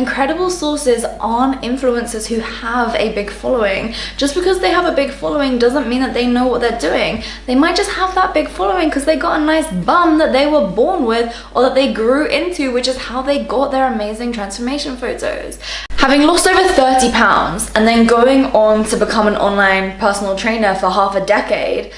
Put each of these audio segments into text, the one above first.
And credible sources aren't influencers who have a big following. Just because they have a big following doesn't mean that they know what they're doing. They might just have that big following because they got a nice bum that they were born with or that they grew into, which is how they got their amazing transformation photos. Having lost over 30 pounds and then going on to become an online personal trainer for half a decade,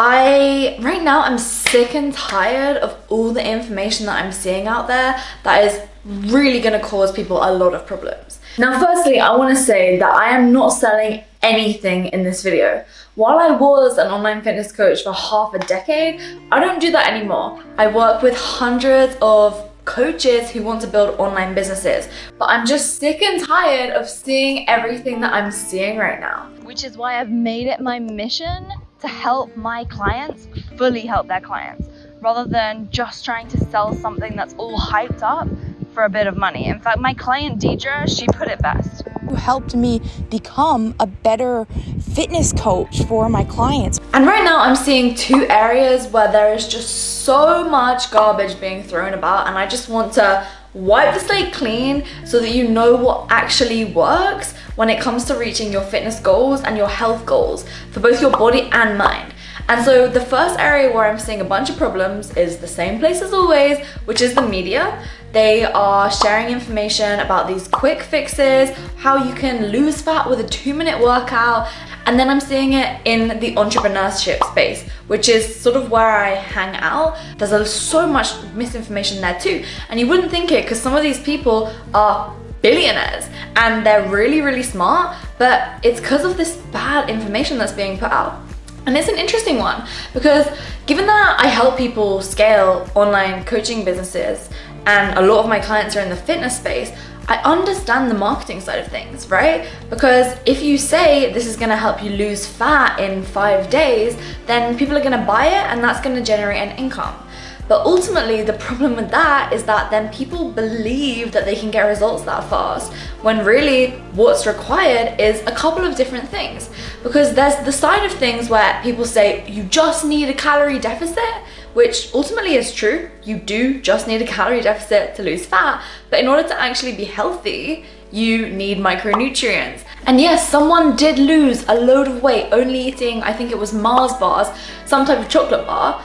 I, right now, I'm sick and tired of all the information that I'm seeing out there that is really going to cause people a lot of problems. Now, firstly, I want to say that I am not selling anything in this video. While I was an online fitness coach for half a decade, I don't do that anymore. I work with hundreds of coaches who want to build online businesses. But I'm just sick and tired of seeing everything that I'm seeing right now. Which is why I've made it my mission to help my clients fully help their clients rather than just trying to sell something that's all hyped up for a bit of money. In fact, my client Deidre, she put it best. Who helped me become a better fitness coach for my clients. And right now I'm seeing two areas where there is just so much garbage being thrown about and I just want to wipe the slate clean so that you know what actually works when it comes to reaching your fitness goals and your health goals for both your body and mind. And so the first area where I'm seeing a bunch of problems is the same place as always, which is the media. They are sharing information about these quick fixes, how you can lose fat with a two minute workout, and then I'm seeing it in the entrepreneurship space, which is sort of where I hang out. There's so much misinformation there too. And you wouldn't think it because some of these people are billionaires and they're really, really smart, but it's because of this bad information that's being put out. And it's an interesting one because given that I help people scale online coaching businesses and a lot of my clients are in the fitness space, I understand the marketing side of things, right? Because if you say this is gonna help you lose fat in five days, then people are gonna buy it and that's gonna generate an income. But ultimately, the problem with that is that then people believe that they can get results that fast when really what's required is a couple of different things. Because there's the side of things where people say you just need a calorie deficit, which ultimately is true. You do just need a calorie deficit to lose fat. But in order to actually be healthy, you need micronutrients. And yes, someone did lose a load of weight only eating, I think it was Mars bars, some type of chocolate bar.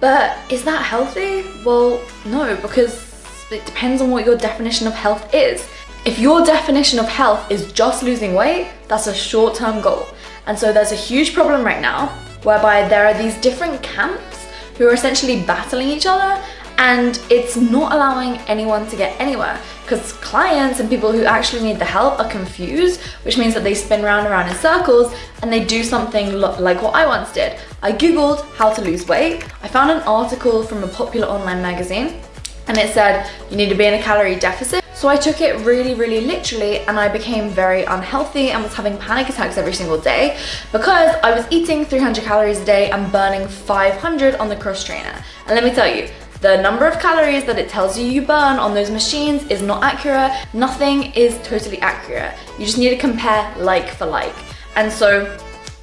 But is that healthy? Well, no, because it depends on what your definition of health is. If your definition of health is just losing weight, that's a short-term goal. And so there's a huge problem right now whereby there are these different camps who are essentially battling each other and it's not allowing anyone to get anywhere because clients and people who actually need the help are confused which means that they spin round and round in circles and they do something like what I once did. I googled how to lose weight. I found an article from a popular online magazine and it said you need to be in a calorie deficit. So I took it really, really literally and I became very unhealthy and was having panic attacks every single day because I was eating 300 calories a day and burning 500 on the cross trainer. And let me tell you, the number of calories that it tells you you burn on those machines is not accurate. Nothing is totally accurate. You just need to compare like for like. And so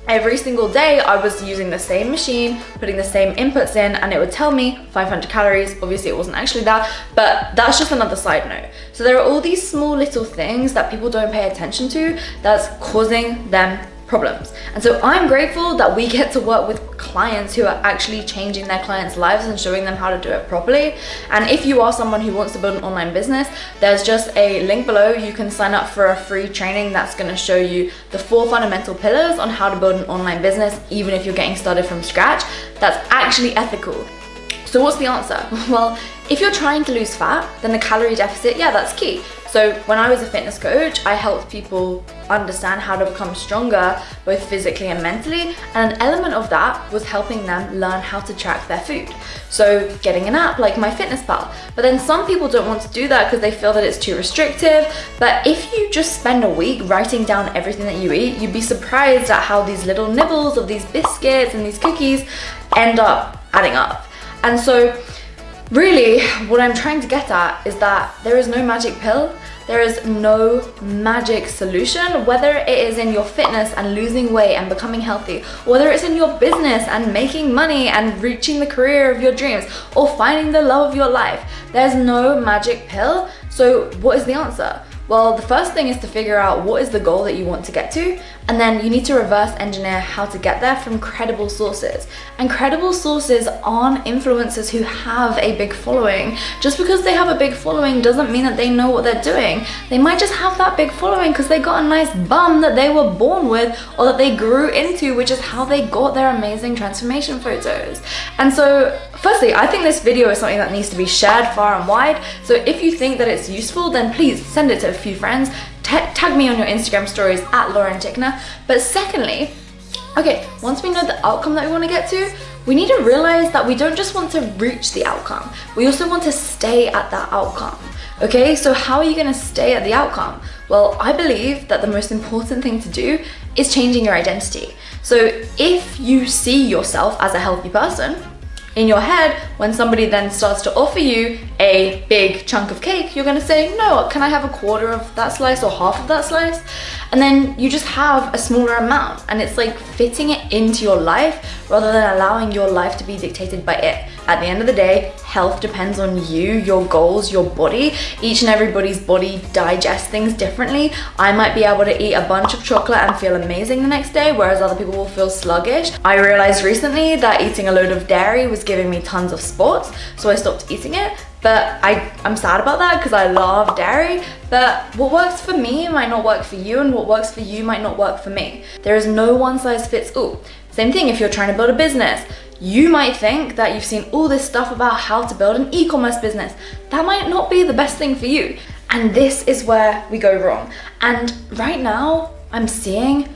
every single day I was using the same machine, putting the same inputs in and it would tell me 500 calories. Obviously it wasn't actually that, but that's just another side note. So there are all these small little things that people don't pay attention to that's causing them problems. And so I'm grateful that we get to work with clients who are actually changing their clients' lives and showing them how to do it properly. And if you are someone who wants to build an online business, there's just a link below. You can sign up for a free training that's gonna show you the four fundamental pillars on how to build an online business, even if you're getting started from scratch, that's actually ethical. So what's the answer? Well, if you're trying to lose fat, then the calorie deficit, yeah, that's key. So when I was a fitness coach, I helped people understand how to become stronger, both physically and mentally. And an element of that was helping them learn how to track their food. So getting an app like MyFitnessPal. But then some people don't want to do that because they feel that it's too restrictive. But if you just spend a week writing down everything that you eat, you'd be surprised at how these little nibbles of these biscuits and these cookies end up adding up. And so really what I'm trying to get at is that there is no magic pill There is no magic solution, whether it is in your fitness and losing weight and becoming healthy, whether it's in your business and making money and reaching the career of your dreams or finding the love of your life. There's no magic pill. So what is the answer? Well, the first thing is to figure out what is the goal that you want to get to, and then you need to reverse engineer how to get there from credible sources. And credible sources aren't influencers who have a big following. Just because they have a big following doesn't mean that they know what they're doing. They might just have that big following because they got a nice bum that they were born with or that they grew into, which is how they got their amazing transformation photos. And so Firstly, I think this video is something that needs to be shared far and wide. So if you think that it's useful, then please send it to a few friends. Tag me on your Instagram stories at Lauren Tickner. But secondly, okay, once we know the outcome that we want to get to, we need to realize that we don't just want to reach the outcome. We also want to stay at that outcome. Okay, so how are you going to stay at the outcome? Well, I believe that the most important thing to do is changing your identity. So if you see yourself as a healthy person, in your head, when somebody then starts to offer you a big chunk of cake, you're gonna say, no, can I have a quarter of that slice or half of that slice? And then you just have a smaller amount and it's like fitting it into your life rather than allowing your life to be dictated by it. At the end of the day, health depends on you, your goals, your body. Each and everybody's body digests things differently. I might be able to eat a bunch of chocolate and feel amazing the next day, whereas other people will feel sluggish. I realized recently that eating a load of dairy was giving me tons of spots, so I stopped eating it but I, I'm sad about that because I love dairy but what works for me might not work for you and what works for you might not work for me. There is no one size fits all. Same thing if you're trying to build a business. You might think that you've seen all this stuff about how to build an e-commerce business. That might not be the best thing for you. And this is where we go wrong. And right now, I'm seeing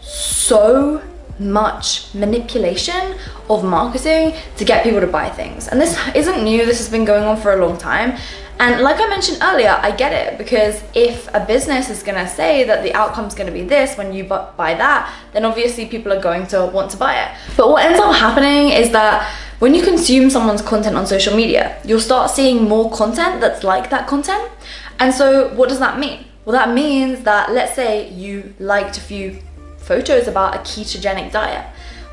so much manipulation of marketing to get people to buy things. And this isn't new, this has been going on for a long time. And like I mentioned earlier, I get it because if a business is gonna say that the outcome is gonna be this when you buy that, then obviously people are going to want to buy it. But what ends up happening is that when you consume someone's content on social media, you'll start seeing more content that's like that content. And so what does that mean? Well, that means that let's say you liked a few photos about a ketogenic diet.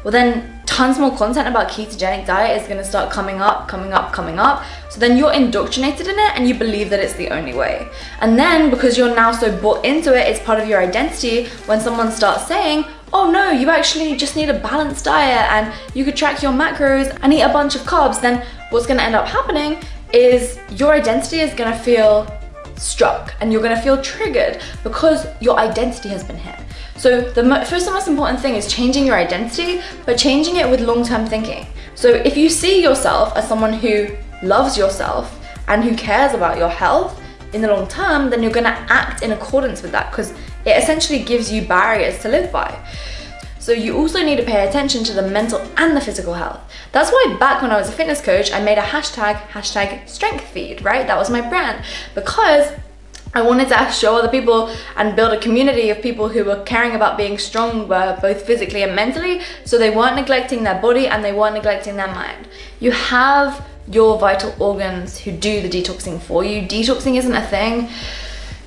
Well then tons more content about ketogenic diet is going to start coming up, coming up, coming up. So then you're indoctrinated in it and you believe that it's the only way. And then because you're now so bought into it, it's part of your identity, when someone starts saying, oh no, you actually just need a balanced diet and you could track your macros and eat a bunch of carbs, then what's going to end up happening is your identity is going to feel struck and you're going to feel triggered because your identity has been hit. So the first and most important thing is changing your identity, but changing it with long-term thinking. So if you see yourself as someone who loves yourself and who cares about your health in the long term, then you're gonna act in accordance with that because it essentially gives you barriers to live by. So you also need to pay attention to the mental and the physical health. That's why back when I was a fitness coach, I made a hashtag, hashtag strength feed, right? That was my brand because I wanted to show other people and build a community of people who were caring about being strong uh, both physically and mentally so they weren't neglecting their body and they weren't neglecting their mind. You have your vital organs who do the detoxing for you. Detoxing isn't a thing.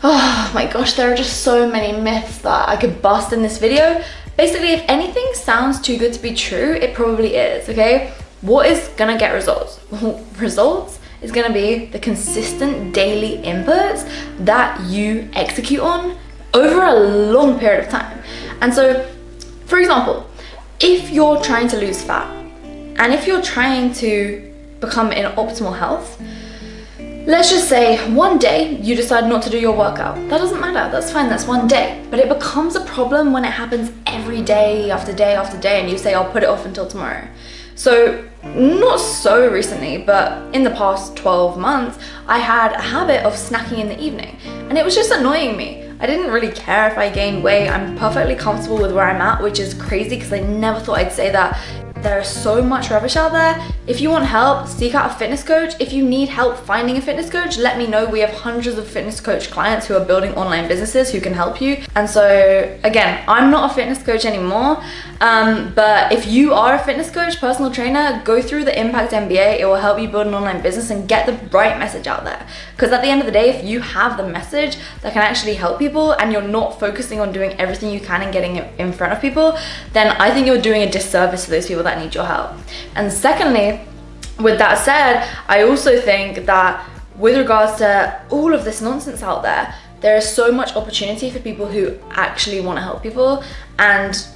Oh my gosh, there are just so many myths that I could bust in this video. Basically, if anything sounds too good to be true, it probably is, okay? What is gonna get results? results is going to be the consistent daily inputs that you execute on over a long period of time. And so, for example, if you're trying to lose fat and if you're trying to become in optimal health, let's just say one day you decide not to do your workout. That doesn't matter, that's fine, that's one day. But it becomes a problem when it happens every day after day after day and you say, I'll put it off until tomorrow. So not so recently, but in the past 12 months, I had a habit of snacking in the evening and it was just annoying me. I didn't really care if I gained weight. I'm perfectly comfortable with where I'm at, which is crazy because I never thought I'd say that there is so much rubbish out there. If you want help, seek out a fitness coach. If you need help finding a fitness coach, let me know. We have hundreds of fitness coach clients who are building online businesses who can help you. And so again, I'm not a fitness coach anymore, um, but if you are a fitness coach, personal trainer, go through the Impact MBA. It will help you build an online business and get the right message out there. Because at the end of the day, if you have the message that can actually help people and you're not focusing on doing everything you can and getting it in front of people, then I think you're doing a disservice to those people that need your help. And secondly, with that said, I also think that with regards to all of this nonsense out there, there is so much opportunity for people who actually want to help people. And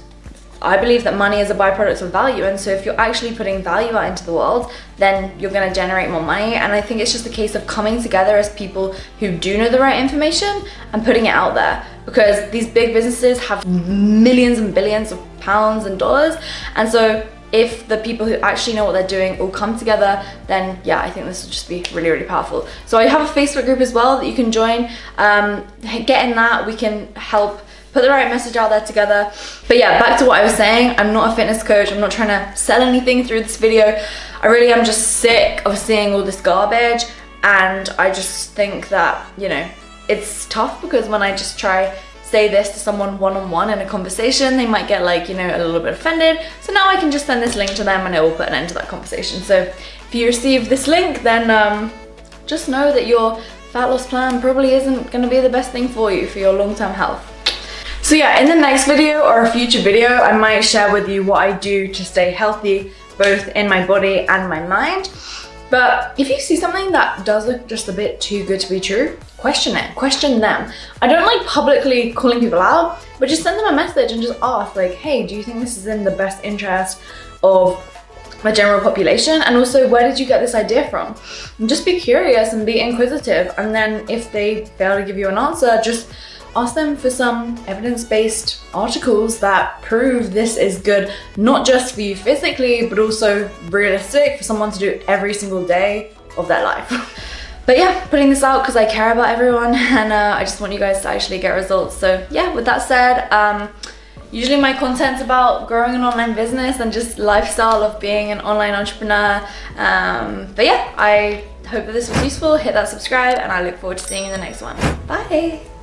I believe that money is a byproduct of value. And so if you're actually putting value out into the world then you're going to generate more money. And I think it's just a case of coming together as people who do know the right information and putting it out there. Because these big businesses have millions and billions of pounds and dollars. And so if the people who actually know what they're doing all come together then yeah I think this will just be really really powerful. So I have a Facebook group as well that you can join. Um, get in that. We can help put the right message out there together. But yeah back to what I was saying. I'm not a fitness coach. I'm not trying to sell anything through this video. I really am just sick of seeing all this garbage. And I just think that you know it's tough because when I just try say this to someone one-on-one -on -one in a conversation they might get like you know a little bit offended. So now I can just send this link to them and it will put an end to that conversation. So if you receive this link then um, just know that your fat loss plan probably isn't going to be the best thing for you for your long-term health. So yeah, in the next video or a future video, I might share with you what I do to stay healthy, both in my body and my mind. But if you see something that does look just a bit too good to be true, question it, question them. I don't like publicly calling people out, but just send them a message and just ask like, hey, do you think this is in the best interest of the general population? And also, where did you get this idea from? And just be curious and be inquisitive. And then if they fail to give you an answer, just ask them for some evidence-based articles that prove this is good, not just for you physically, but also realistic for someone to do every single day of their life. but yeah, putting this out because I care about everyone and uh, I just want you guys to actually get results. So yeah, with that said, um, usually my content's about growing an online business and just lifestyle of being an online entrepreneur. Um, but yeah, I hope that this was useful. Hit that subscribe and I look forward to seeing you in the next one. Bye!